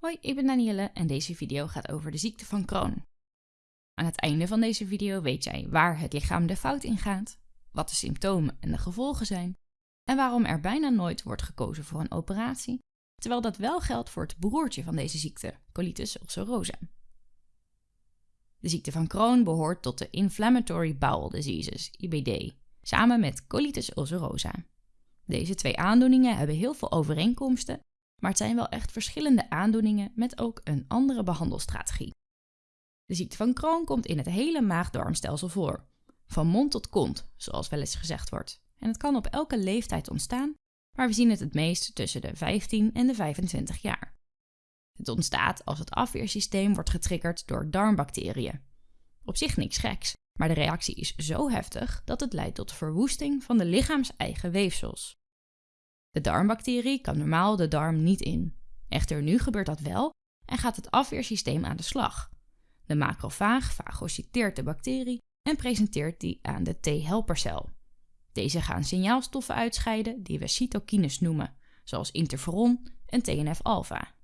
Hoi, ik ben Danielle en deze video gaat over de ziekte van Crohn. Aan het einde van deze video weet jij waar het lichaam de fout in gaat, wat de symptomen en de gevolgen zijn en waarom er bijna nooit wordt gekozen voor een operatie, terwijl dat wel geldt voor het broertje van deze ziekte, colitis ulcerosa. De ziekte van Crohn behoort tot de Inflammatory Bowel Diseases, IBD, samen met colitis ulcerosa. Deze twee aandoeningen hebben heel veel overeenkomsten maar het zijn wel echt verschillende aandoeningen met ook een andere behandelstrategie. De ziekte van Crohn komt in het hele maag-darmstelsel voor, van mond tot kont, zoals wel eens gezegd wordt. En het kan op elke leeftijd ontstaan, maar we zien het het meest tussen de 15 en de 25 jaar. Het ontstaat als het afweersysteem wordt getriggerd door darmbacteriën. Op zich niks geks, maar de reactie is zo heftig dat het leidt tot verwoesting van de lichaams-eigen weefsels. De darmbacterie kan normaal de darm niet in. Echter nu gebeurt dat wel en gaat het afweersysteem aan de slag. De macrofaag fagociteert de bacterie en presenteert die aan de T-helpercel. Deze gaan signaalstoffen uitscheiden die we cytokines noemen, zoals interferon en TNF-alpha.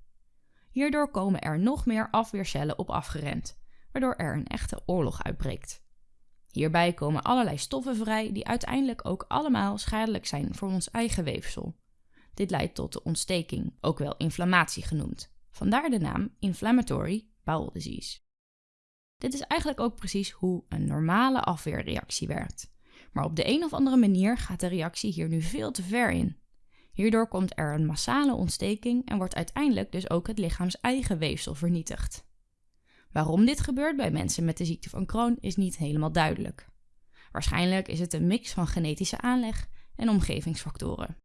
Hierdoor komen er nog meer afweercellen op afgerend, waardoor er een echte oorlog uitbreekt. Hierbij komen allerlei stoffen vrij die uiteindelijk ook allemaal schadelijk zijn voor ons eigen weefsel. Dit leidt tot de ontsteking, ook wel inflammatie genoemd. Vandaar de naam Inflammatory Bowel Disease. Dit is eigenlijk ook precies hoe een normale afweerreactie werkt. Maar op de een of andere manier gaat de reactie hier nu veel te ver in. Hierdoor komt er een massale ontsteking en wordt uiteindelijk dus ook het lichaams eigen weefsel vernietigd. Waarom dit gebeurt bij mensen met de ziekte van Crohn is niet helemaal duidelijk. Waarschijnlijk is het een mix van genetische aanleg en omgevingsfactoren.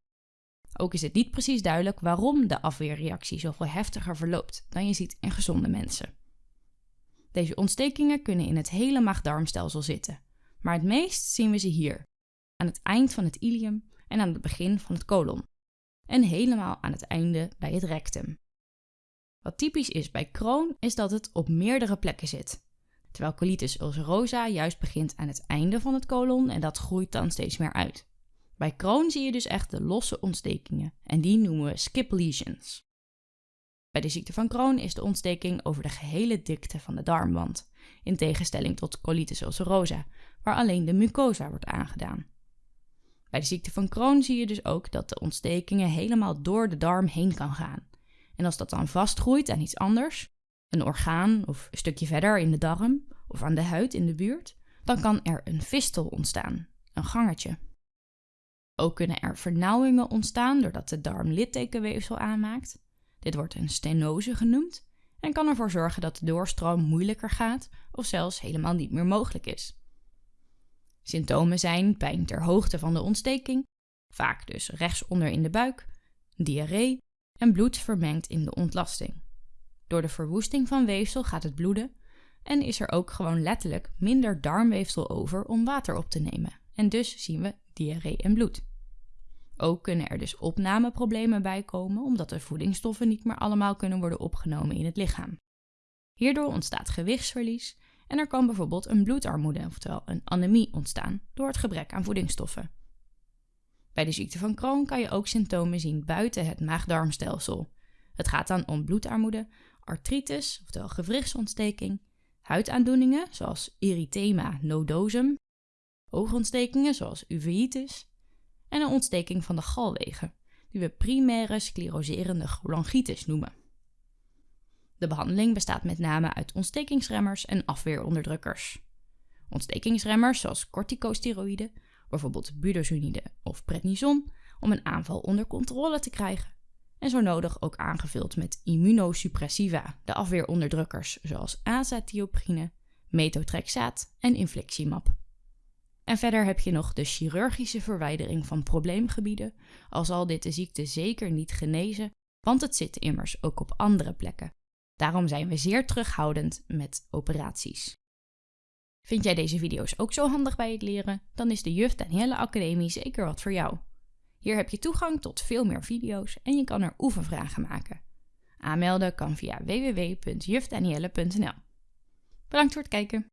Ook is het niet precies duidelijk waarom de afweerreactie zoveel heftiger verloopt dan je ziet in gezonde mensen. Deze ontstekingen kunnen in het hele maag-darmstelsel zitten, maar het meest zien we ze hier, aan het eind van het ilium en aan het begin van het colon, en helemaal aan het einde bij het rectum. Wat typisch is bij Crohn is dat het op meerdere plekken zit. Terwijl colitis ulcerosa juist begint aan het einde van het colon en dat groeit dan steeds meer uit. Bij Crohn zie je dus echt de losse ontstekingen en die noemen we skip lesions. Bij de ziekte van Crohn is de ontsteking over de gehele dikte van de darmwand, in tegenstelling tot colitis ulcerosa, waar alleen de mucosa wordt aangedaan. Bij de ziekte van Crohn zie je dus ook dat de ontstekingen helemaal door de darm heen kan gaan en als dat dan vastgroeit aan iets anders, een orgaan of een stukje verder in de darm of aan de huid in de buurt, dan kan er een fistel ontstaan, een gangetje. Ook kunnen er vernauwingen ontstaan doordat de darm littekenweefsel aanmaakt. Dit wordt een stenose genoemd en kan ervoor zorgen dat de doorstroom moeilijker gaat of zelfs helemaal niet meer mogelijk is. Symptomen zijn pijn ter hoogte van de ontsteking, vaak dus rechtsonder in de buik, diarree en bloed vermengt in de ontlasting. Door de verwoesting van weefsel gaat het bloeden en is er ook gewoon letterlijk minder darmweefsel over om water op te nemen. En dus zien we diarree en bloed. Ook kunnen er dus opnameproblemen bij komen omdat de voedingsstoffen niet meer allemaal kunnen worden opgenomen in het lichaam. Hierdoor ontstaat gewichtsverlies en er kan bijvoorbeeld een bloedarmoede, oftewel een anemie, ontstaan door het gebrek aan voedingsstoffen. Bij de ziekte van Crohn kan je ook symptomen zien buiten het maag-darmstelsel. Het gaat dan om bloedarmoede, artritis, oftewel gewrichtsontsteking, huidaandoeningen zoals erythema nodosum, oogontstekingen zoals uveitis en een ontsteking van de galwegen, die we primaire scleroserende cholangitis noemen. De behandeling bestaat met name uit ontstekingsremmers en afweeronderdrukkers. Ontstekingsremmers zoals corticosteroïden bijvoorbeeld budesonide of prednison, om een aanval onder controle te krijgen. En zo nodig ook aangevuld met immunosuppressiva, de afweeronderdrukkers zoals azatioprine, methotrexaat en infliximab. En verder heb je nog de chirurgische verwijdering van probleemgebieden, al zal dit de ziekte zeker niet genezen, want het zit immers ook op andere plekken. Daarom zijn we zeer terughoudend met operaties. Vind jij deze video's ook zo handig bij het leren? Dan is de Juf Danielle Academie zeker wat voor jou. Hier heb je toegang tot veel meer video's en je kan er oefenvragen maken. Aanmelden kan via www.jufdanielle.nl. Bedankt voor het kijken.